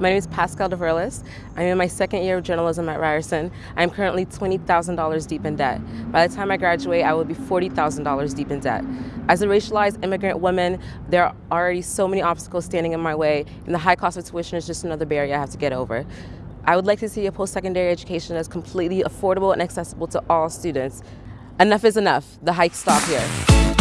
My name is Pascal DeVerlis. I'm in my second year of journalism at Ryerson. I'm currently $20,000 deep in debt. By the time I graduate, I will be $40,000 deep in debt. As a racialized immigrant woman, there are already so many obstacles standing in my way, and the high cost of tuition is just another barrier I have to get over. I would like to see a post-secondary education that's completely affordable and accessible to all students. Enough is enough. The hike stop here.